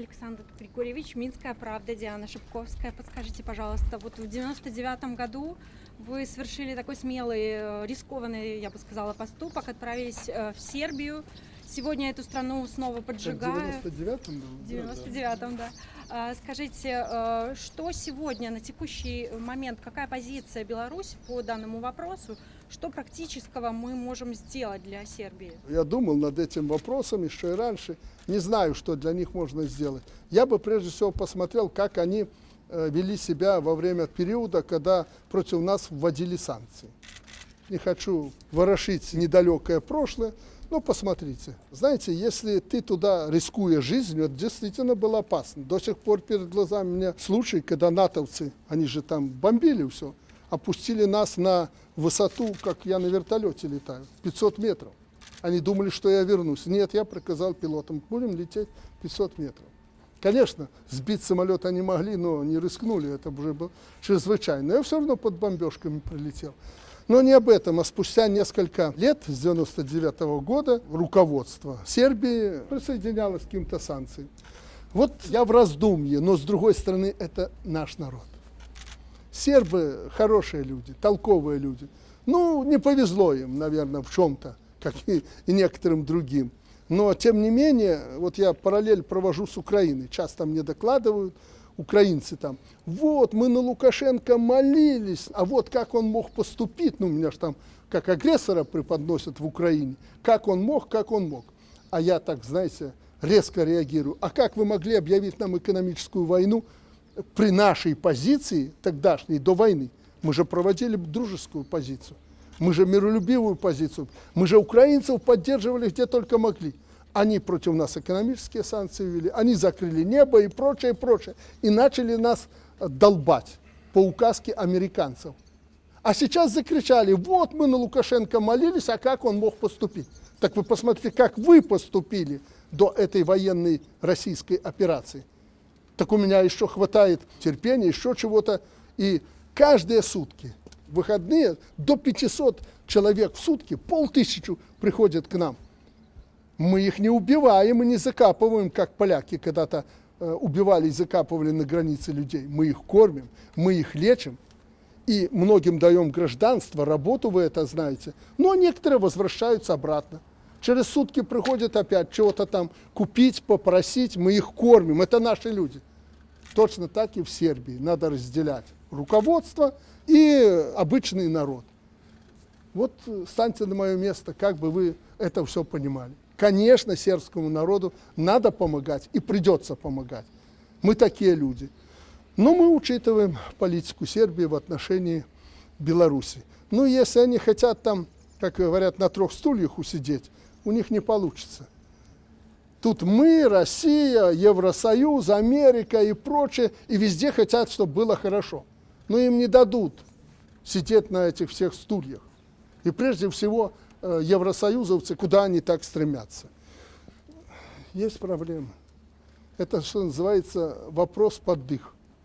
Александр Григорьевич, Минская правда, Диана Шипковская. Подскажите, пожалуйста, вот в 99 году вы совершили такой смелый, э, рискованный, я бы сказала, поступок, отправились э, в Сербию. Сегодня эту страну снова поджигают. В 99-м был? В 99-м, да. А, Скажите, э, что сегодня, на текущий момент, какая позиция Беларуси по данному вопросу? Что практического мы можем сделать для Сербии? Я думал над этим вопросом еще и раньше. Не знаю, что для них можно сделать. Я бы прежде всего посмотрел, как они э, вели себя во время периода, когда против нас вводили санкции. Не хочу ворошить недалекое прошлое, но посмотрите. Знаете, если ты туда, рискуя жизнью, это действительно было опасно. До сих пор перед глазами у меня случай, когда натовцы, они же там бомбили все, опустили нас на высоту, как я на вертолете летаю, 500 метров. Они думали, что я вернусь. Нет, я приказал пилотам, будем лететь 500 метров. Конечно, сбить самолет они могли, но не рискнули, это уже было чрезвычайно. Я все равно под бомбежками прилетел. Но не об этом, а спустя несколько лет, с 99 -го года, руководство Сербии присоединялось к каким-то санкциям. Вот я в раздумье, но с другой стороны, это наш народ. Сербы хорошие люди, толковые люди. Ну, не повезло им, наверное, в чем-то, как и, и некоторым другим. Но, тем не менее, вот я параллель провожу с Украиной. Часто мне докладывают, украинцы там, вот, мы на Лукашенко молились, а вот как он мог поступить, ну, меня же там как агрессора преподносят в Украине, как он мог, как он мог. А я так, знаете, резко реагирую. А как вы могли объявить нам экономическую войну, при нашей позиции тогдашней, до войны, мы же проводили дружескую позицию, мы же миролюбивую позицию, мы же украинцев поддерживали где только могли. Они против нас экономические санкции ввели, они закрыли небо и прочее, прочее. И начали нас долбать по указке американцев. А сейчас закричали, вот мы на Лукашенко молились, а как он мог поступить? Так вы посмотрите, как вы поступили до этой военной российской операции так у меня еще хватает терпения, еще чего-то. И каждые сутки, выходные, до 500 человек в сутки, полтысячу приходят к нам. Мы их не убиваем и не закапываем, как поляки когда-то э, убивали и закапывали на границе людей. Мы их кормим, мы их лечим. И многим даем гражданство, работу вы это знаете. Но некоторые возвращаются обратно. Через сутки приходят опять чего-то там купить, попросить, мы их кормим. Это наши люди. Точно так и в Сербии. Надо разделять руководство и обычный народ. Вот станьте на мое место, как бы вы это все понимали. Конечно, сербскому народу надо помогать и придется помогать. Мы такие люди. Но мы учитываем политику Сербии в отношении Беларуси. Ну, если они хотят там, как говорят, на трех стульях усидеть, у них не получится. Тут мы, Россия, Евросоюз, Америка и прочее, и везде хотят, чтобы было хорошо. Но им не дадут сидеть на этих всех стульях. И прежде всего евросоюзовцы, куда они так стремятся. Есть проблема. Это, что называется, вопрос под дых.